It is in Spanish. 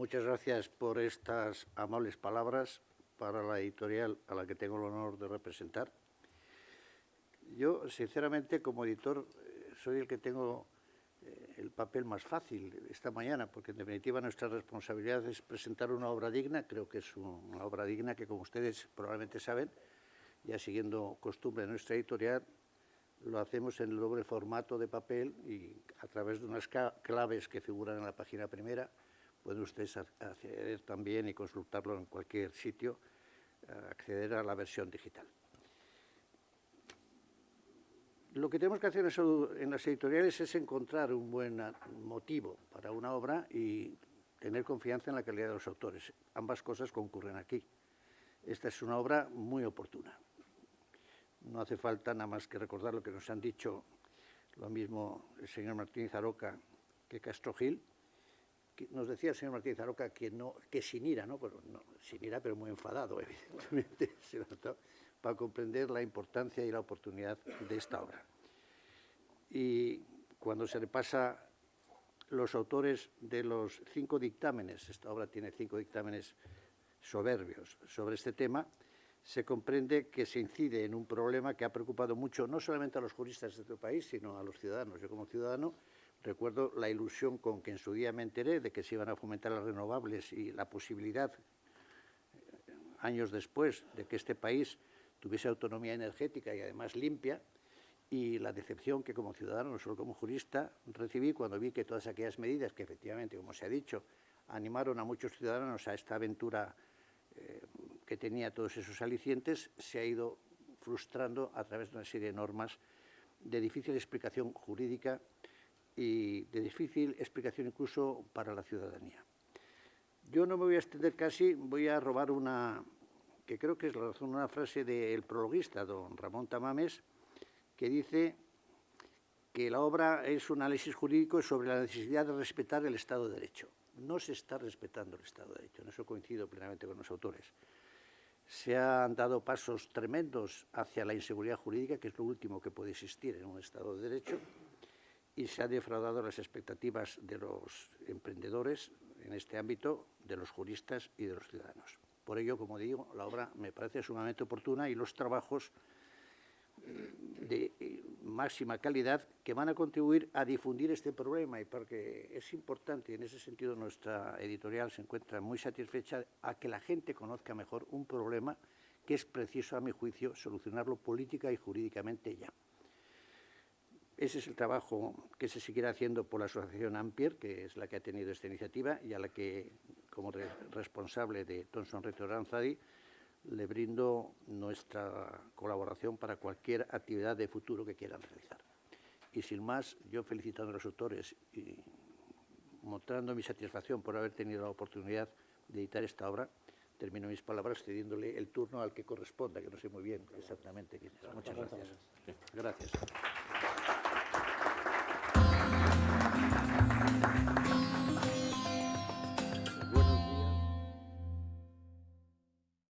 Muchas gracias por estas amables palabras para la editorial a la que tengo el honor de representar. Yo, sinceramente, como editor, eh, soy el que tengo eh, el papel más fácil esta mañana, porque en definitiva nuestra responsabilidad es presentar una obra digna, creo que es una obra digna que, como ustedes probablemente saben, ya siguiendo costumbre de nuestra editorial, lo hacemos en el doble formato de papel y a través de unas claves que figuran en la página primera, pueden ustedes acceder también y consultarlo en cualquier sitio, eh, acceder a la versión digital. Lo que tenemos que hacer en las editoriales es encontrar un buen motivo para una obra y tener confianza en la calidad de los autores. Ambas cosas concurren aquí. Esta es una obra muy oportuna. No hace falta nada más que recordar lo que nos han dicho lo mismo el señor Martínez Aroca que Castro Gil. Nos decía el señor Martínez Aroca que, no, que sin ira, ¿no? Bueno, no, sin ira, pero muy enfadado, evidentemente, para comprender la importancia y la oportunidad de esta obra. Y cuando se repasa los autores de los cinco dictámenes, esta obra tiene cinco dictámenes soberbios sobre este tema, se comprende que se incide en un problema que ha preocupado mucho no solamente a los juristas de este país, sino a los ciudadanos. Yo como ciudadano recuerdo la ilusión con que en su día me enteré de que se iban a fomentar las renovables y la posibilidad, eh, años después, de que este país tuviese autonomía energética y además limpia, y la decepción que como ciudadano, no solo como jurista, recibí cuando vi que todas aquellas medidas que efectivamente, como se ha dicho, animaron a muchos ciudadanos a esta aventura eh, que tenía todos esos alicientes, se ha ido frustrando a través de una serie de normas de difícil explicación jurídica y de difícil explicación incluso para la ciudadanía. Yo no me voy a extender casi, voy a robar una, que creo que es la razón, una frase del prologuista, don Ramón Tamames, que dice que la obra es un análisis jurídico sobre la necesidad de respetar el Estado de Derecho no se está respetando el Estado de Derecho. En eso coincido plenamente con los autores. Se han dado pasos tremendos hacia la inseguridad jurídica, que es lo último que puede existir en un Estado de Derecho, y se han defraudado las expectativas de los emprendedores en este ámbito, de los juristas y de los ciudadanos. Por ello, como digo, la obra me parece sumamente oportuna y los trabajos de eh, máxima calidad que van a contribuir a difundir este problema y porque es importante, en ese sentido nuestra editorial se encuentra muy satisfecha a que la gente conozca mejor un problema que es preciso, a mi juicio, solucionarlo política y jurídicamente ya. Ese es el trabajo que se seguirá haciendo por la Asociación Ampier, que es la que ha tenido esta iniciativa y a la que, como responsable de Thomson Reto Aranzadi, le brindo nuestra colaboración para cualquier actividad de futuro que quieran realizar. Y sin más, yo felicitando a los autores y mostrando mi satisfacción por haber tenido la oportunidad de editar esta obra, termino mis palabras cediéndole el turno al que corresponda, que no sé muy bien exactamente quién es. Muchas gracias. Gracias.